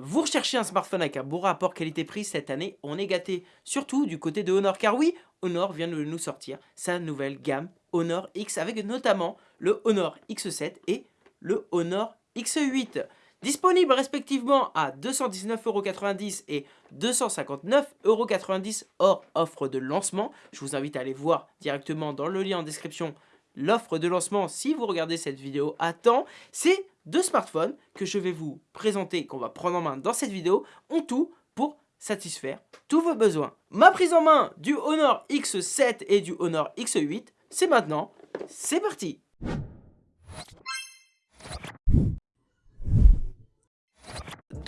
Vous recherchez un smartphone avec un bon rapport qualité-prix cette année, on est gâté. Surtout du côté de Honor, car oui, Honor vient de nous sortir sa nouvelle gamme Honor X avec notamment le Honor X7 et le Honor X8. Disponible respectivement à 219,90€ et 259,90€ hors offre de lancement. Je vous invite à aller voir directement dans le lien en description l'offre de lancement si vous regardez cette vidéo à temps. Ces deux smartphones que je vais vous présenter, qu'on va prendre en main dans cette vidéo, ont tout pour satisfaire tous vos besoins. Ma prise en main du Honor X7 et du Honor X8, c'est maintenant, c'est parti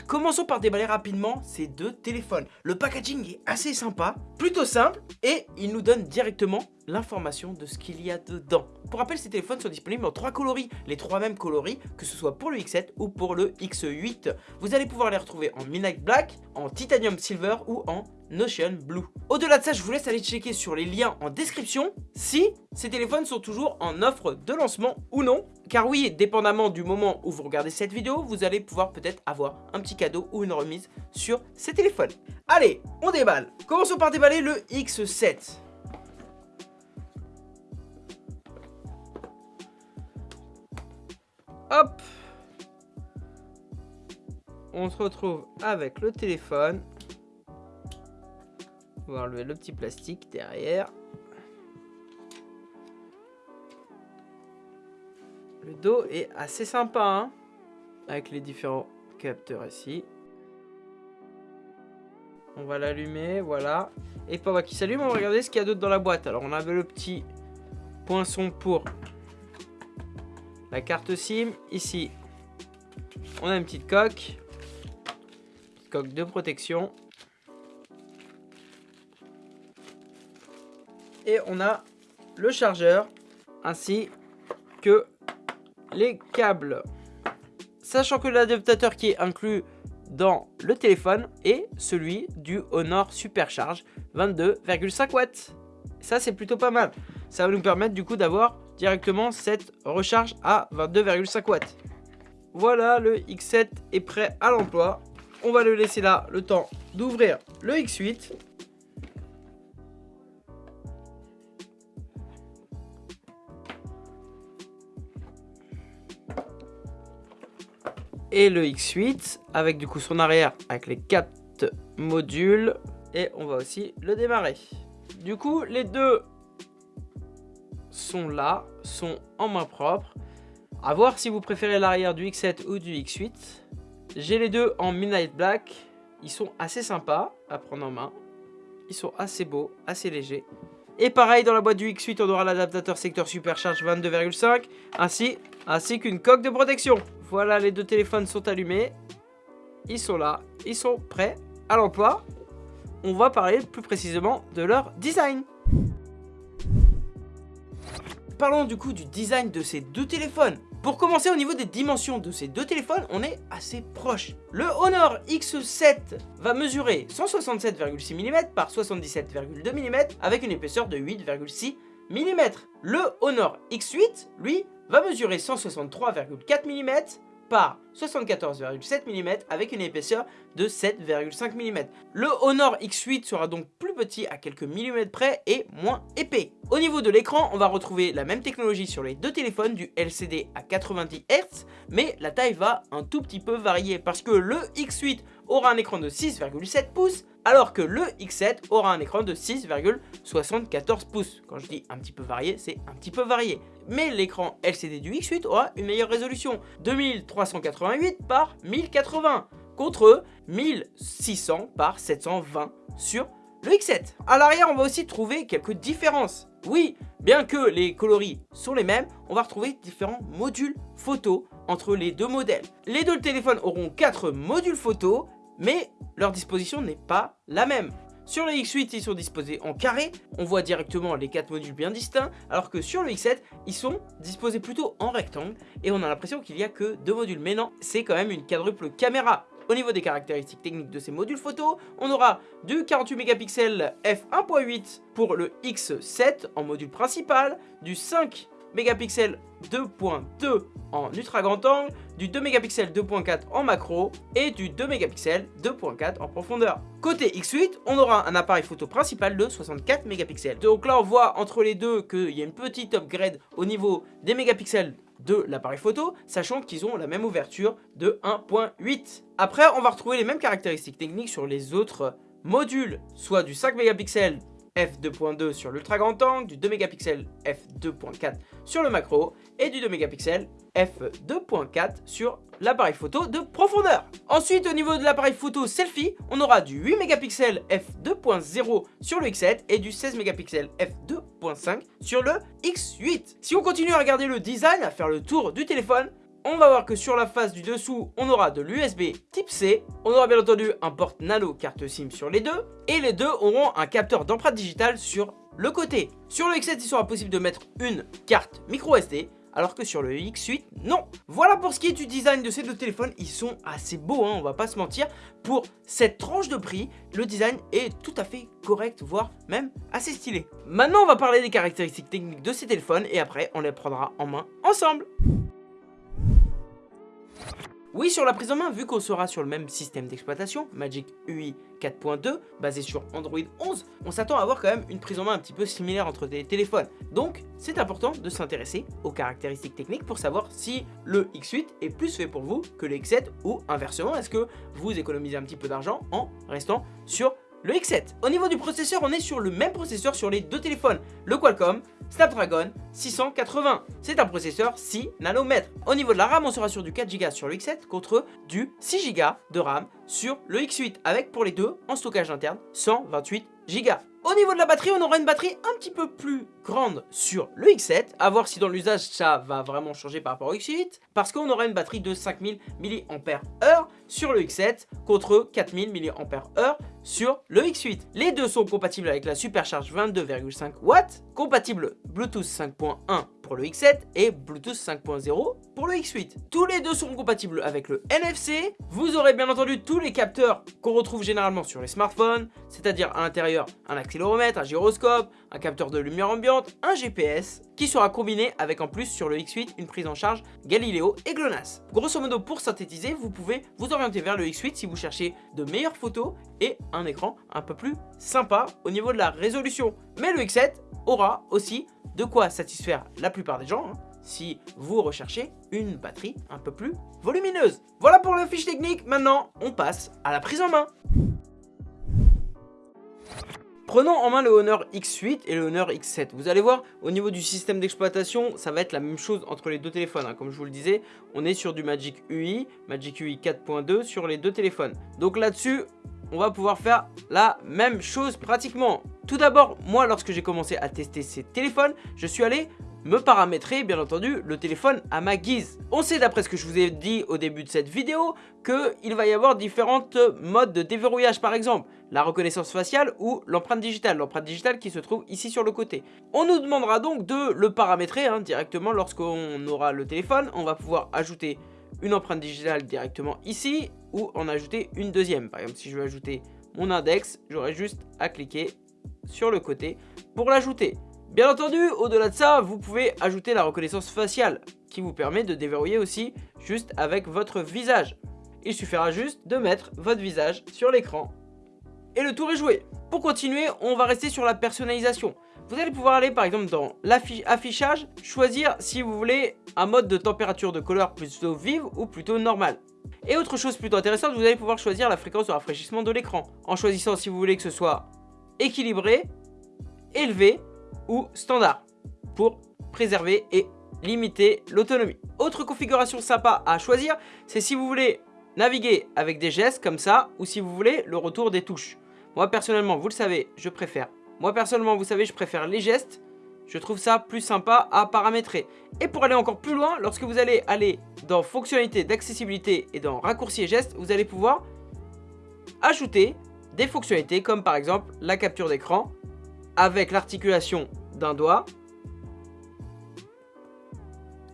Commençons par déballer rapidement ces deux téléphones. Le packaging est assez sympa, plutôt simple, et il nous donne directement l'information de ce qu'il y a dedans. Pour rappel, ces téléphones sont disponibles en trois coloris, les trois mêmes coloris, que ce soit pour le X7 ou pour le X8. Vous allez pouvoir les retrouver en Midnight Black, en Titanium Silver ou en Notion Blue. Au-delà de ça, je vous laisse aller checker sur les liens en description si ces téléphones sont toujours en offre de lancement ou non. Car oui, dépendamment du moment où vous regardez cette vidéo, vous allez pouvoir peut-être avoir un petit cadeau ou une remise sur ces téléphones. Allez, on déballe. Commençons par déballer le X7. Hop On se retrouve avec le téléphone. On va enlever le petit plastique derrière. Le dos est assez sympa, hein avec les différents capteurs ici. On va l'allumer, voilà. Et pendant qu'il s'allume, on va regarder ce qu'il y a d'autre dans la boîte. Alors, on avait le petit poinçon pour la carte SIM. Ici, on a une petite coque. coque de protection. Et on a le chargeur ainsi que les câbles. Sachant que l'adaptateur qui est inclus dans le téléphone est celui du Honor Supercharge 22,5 watts. Ça c'est plutôt pas mal. Ça va nous permettre du coup d'avoir directement cette recharge à 22,5 watts. Voilà, le X7 est prêt à l'emploi. On va le laisser là le temps d'ouvrir le X8. Et le X8 avec du coup son arrière avec les 4 modules. Et on va aussi le démarrer. Du coup, les deux sont là, sont en main propre. A voir si vous préférez l'arrière du X7 ou du X8. J'ai les deux en Midnight Black. Ils sont assez sympas à prendre en main. Ils sont assez beaux, assez légers. Et pareil, dans la boîte du X8, on aura l'adaptateur secteur Supercharge 22,5 ainsi, ainsi qu'une coque de protection. Voilà, les deux téléphones sont allumés. Ils sont là, ils sont prêts à l'emploi. On va parler plus précisément de leur design parlons du coup du design de ces deux téléphones. Pour commencer au niveau des dimensions de ces deux téléphones, on est assez proche. Le Honor X7 va mesurer 167,6 mm par 77,2 mm avec une épaisseur de 8,6 mm. Le Honor X8, lui, va mesurer 163,4 mm par 74,7 mm avec une épaisseur de 7,5 mm. Le Honor X8 sera donc plus petit à quelques millimètres près et moins épais. Au niveau de l'écran, on va retrouver la même technologie sur les deux téléphones du LCD à 90 Hz, mais la taille va un tout petit peu varier parce que le X8 aura un écran de 6,7 pouces alors que le X7 aura un écran de 6,74 pouces. Quand je dis un petit peu varié, c'est un petit peu varié. Mais l'écran LCD du X8 aura une meilleure résolution, 2388 par 1080 contre 1600 par 720 sur le X7. À l'arrière, on va aussi trouver quelques différences. Oui, bien que les coloris sont les mêmes, on va retrouver différents modules photo entre les deux modèles. Les deux téléphones auront 4 modules photo mais leur disposition n'est pas la même. Sur le X8, ils sont disposés en carré, on voit directement les quatre modules bien distincts, alors que sur le X7, ils sont disposés plutôt en rectangle, et on a l'impression qu'il n'y a que deux modules. Mais non, c'est quand même une quadruple caméra. Au niveau des caractéristiques techniques de ces modules photo, on aura du 48 mégapixels f1.8 pour le X7 en module principal, du 5 mégapixels 2.2 en ultra grand angle, du 2 mégapixels 2.4 en macro et du 2 mégapixels 2.4 en profondeur. Côté X8, on aura un appareil photo principal de 64 mégapixels. Donc là on voit entre les deux qu'il y a une petite upgrade au niveau des mégapixels de l'appareil photo, sachant qu'ils ont la même ouverture de 1.8. Après, on va retrouver les mêmes caractéristiques techniques sur les autres modules, soit du 5 mégapixels f2.2 sur l'ultra grand angle, du 2 mégapixels f2.4 sur le macro et du 2 mégapixels f2.4 sur l'appareil photo de profondeur. Ensuite, au niveau de l'appareil photo selfie, on aura du 8 mégapixels f2.0 sur le X7 et du 16 mégapixels f2.5 sur le X8. Si on continue à regarder le design, à faire le tour du téléphone, on va voir que sur la face du dessous, on aura de l'USB type C. On aura bien entendu un porte nano carte SIM sur les deux. Et les deux auront un capteur d'empreinte digitale sur le côté. Sur le X7, il sera possible de mettre une carte micro SD alors que sur le X8, non. Voilà pour ce qui est du design de ces deux téléphones, ils sont assez beaux, hein, on va pas se mentir. Pour cette tranche de prix, le design est tout à fait correct, voire même assez stylé. Maintenant, on va parler des caractéristiques techniques de ces téléphones et après, on les prendra en main ensemble. Oui, sur la prise en main, vu qu'on sera sur le même système d'exploitation, Magic UI 4.2, basé sur Android 11, on s'attend à avoir quand même une prise en main un petit peu similaire entre des téléphones. Donc, c'est important de s'intéresser aux caractéristiques techniques pour savoir si le X8 est plus fait pour vous que le X7 ou inversement, est-ce que vous économisez un petit peu d'argent en restant sur le X7. Au niveau du processeur, on est sur le même processeur sur les deux téléphones, le Qualcomm Snapdragon 680. C'est un processeur 6 nanomètres. Au niveau de la RAM, on sera sur du 4Go sur le X7 contre du 6Go de RAM sur le X8 avec pour les deux en stockage interne 128 Go. Au niveau de la batterie, on aura une batterie un petit peu plus grande sur le X7, à voir si dans l'usage ça va vraiment changer par rapport au X8, parce qu'on aura une batterie de 5000 mAh sur le X7 contre 4000 mAh sur le X8. Les deux sont compatibles avec la supercharge 22,5 watts, compatible Bluetooth 5.1 pour le X7 et Bluetooth 5.0 pour le X8. Tous les deux sont compatibles avec le NFC. Vous aurez bien entendu tous les capteurs qu'on retrouve généralement sur les smartphones, c'est-à-dire à, l'intérieur un accéléromètre, un gyroscope, un capteur de lumière ambiante, un GPS, qui sera combiné avec en plus sur le X8 une prise en charge Galileo et GLONASS. Grosso modo, pour synthétiser, vous pouvez vous orienter vers le X8 si vous cherchez de meilleures photos et un écran un peu plus sympa au niveau de la résolution. Mais le X7 aura aussi de quoi satisfaire la plupart des gens, hein, si vous recherchez une batterie un peu plus volumineuse. Voilà pour le fiche technique, maintenant on passe à la prise en main. Prenons en main le Honor X8 et le Honor X7. Vous allez voir, au niveau du système d'exploitation, ça va être la même chose entre les deux téléphones. Hein. Comme je vous le disais, on est sur du Magic UI, Magic UI 4.2 sur les deux téléphones. Donc là-dessus, on va pouvoir faire la même chose pratiquement. Tout d'abord, moi, lorsque j'ai commencé à tester ces téléphones, je suis allé me paramétrer, bien entendu, le téléphone à ma guise. On sait, d'après ce que je vous ai dit au début de cette vidéo, qu'il va y avoir différentes modes de déverrouillage, par exemple, la reconnaissance faciale ou l'empreinte digitale, l'empreinte digitale qui se trouve ici sur le côté. On nous demandera donc de le paramétrer hein, directement lorsqu'on aura le téléphone. On va pouvoir ajouter une empreinte digitale directement ici ou en ajouter une deuxième. Par exemple, si je veux ajouter mon index, j'aurai juste à cliquer sur le côté pour l'ajouter. Bien entendu, au-delà de ça, vous pouvez ajouter la reconnaissance faciale qui vous permet de déverrouiller aussi juste avec votre visage. Il suffira juste de mettre votre visage sur l'écran et le tour est joué. Pour continuer, on va rester sur la personnalisation. Vous allez pouvoir aller par exemple dans l'affichage, choisir si vous voulez un mode de température de couleur plutôt vive ou plutôt normale. Et autre chose plutôt intéressante, vous allez pouvoir choisir la fréquence de rafraîchissement de l'écran en choisissant si vous voulez que ce soit équilibré, élevé ou standard pour préserver et limiter l'autonomie. Autre configuration sympa à choisir, c'est si vous voulez naviguer avec des gestes comme ça ou si vous voulez le retour des touches. Moi personnellement, vous le savez, je préfère moi personnellement, vous savez, je préfère les gestes. Je trouve ça plus sympa à paramétrer. Et pour aller encore plus loin, lorsque vous allez aller dans fonctionnalités d'accessibilité et dans raccourcis et gestes, vous allez pouvoir ajouter des fonctionnalités comme par exemple la capture d'écran avec l'articulation d'un doigt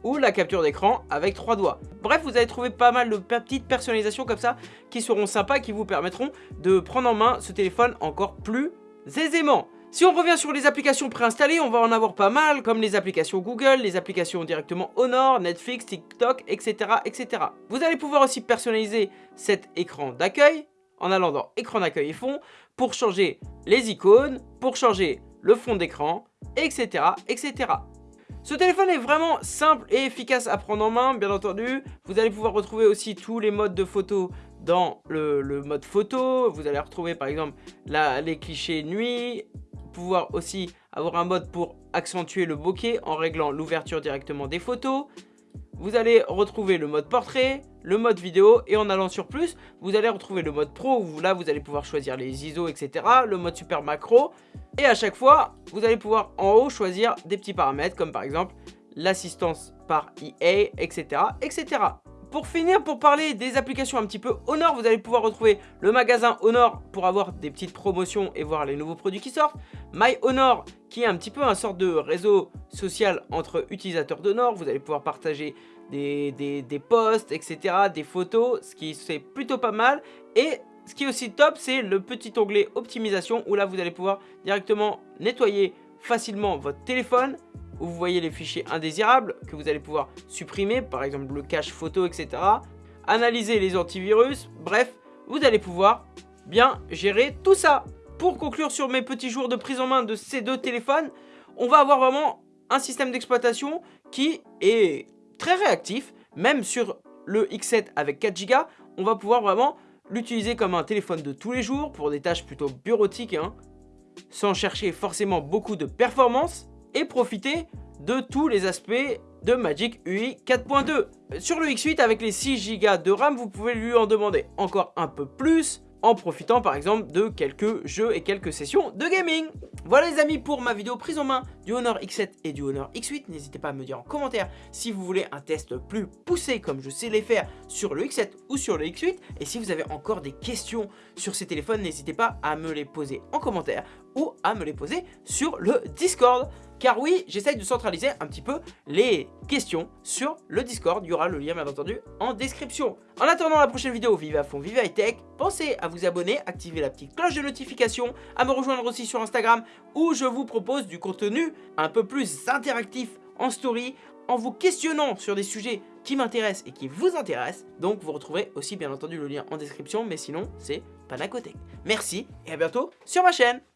ou la capture d'écran avec trois doigts. Bref, vous allez trouver pas mal de petites personnalisations comme ça qui seront sympas, qui vous permettront de prendre en main ce téléphone encore plus aisément. Si on revient sur les applications préinstallées, on va en avoir pas mal, comme les applications Google, les applications directement Honor, Netflix, TikTok, etc. etc. Vous allez pouvoir aussi personnaliser cet écran d'accueil en allant dans écran d'accueil et fond pour changer les icônes, pour changer le fond d'écran, etc. etc. Ce téléphone est vraiment simple et efficace à prendre en main, bien entendu. Vous allez pouvoir retrouver aussi tous les modes de photo dans le, mode photo. Vous allez retrouver par exemple les clichés nuit, pouvoir aussi avoir un mode pour accentuer le bokeh en réglant l'ouverture directement des photos. Vous allez retrouver le mode portrait, le mode vidéo et en allant sur plus, vous allez retrouver le mode pro où là vous allez pouvoir choisir les ISO etc, le mode super macro et à chaque fois vous allez pouvoir en haut choisir des petits paramètres comme par exemple l'assistance par EA etc etc. Pour finir, pour parler des applications un petit peu Honor, vous allez pouvoir retrouver le magasin Honor pour avoir des petites promotions et voir les nouveaux produits qui sortent. My Honor qui est un petit peu un sort de réseau social entre utilisateurs d'Honor. Vous allez pouvoir partager des, des, posts, etc., des photos, ce qui c'est plutôt pas mal. Et ce qui est aussi top, c'est le petit onglet optimisation où là vous allez pouvoir directement nettoyer facilement votre téléphone où vous voyez les fichiers indésirables que vous allez pouvoir supprimer, par exemple le cache photo, etc. Analyser les antivirus, bref, vous allez pouvoir bien gérer tout ça. Pour conclure sur mes petits jours de prise en main de ces deux téléphones, on va avoir vraiment un système d'exploitation qui est très réactif, même sur le X7 avec 4 Go, on va pouvoir vraiment l'utiliser comme un téléphone de tous les jours pour des tâches plutôt bureautiques, hein, sans chercher forcément beaucoup de performance et profiter de tous les aspects de Magic UI 4.2. Sur le X8 avec les 6 Go de RAM, vous pouvez lui en demander encore un peu plus en profitant par exemple de quelques jeux et quelques sessions de gaming. Voilà les amis pour ma vidéo prise en main du Honor X7 et du Honor X8. N'hésitez pas à me dire en commentaire si vous voulez un test plus poussé comme je sais les faire sur le X7 ou sur le X8. Et si vous avez encore des questions sur ces téléphones, n'hésitez pas à me les poser en commentaire ou à me les poser sur le Discord. Car oui, j'essaye de centraliser un petit peu les questions sur le Discord. Il y aura le lien bien entendu en description. En attendant la prochaine vidéo, vive à fond, vive high tech. Pensez à vous abonner, activer la petite cloche de notification, à me rejoindre aussi sur Instagram où je vous propose du contenu un peu plus interactif en story en vous questionnant sur des sujets qui m'intéressent et qui vous intéressent. Donc vous retrouverez aussi bien entendu le lien en description, mais sinon c'est Panacotech. Merci et à bientôt sur ma chaîne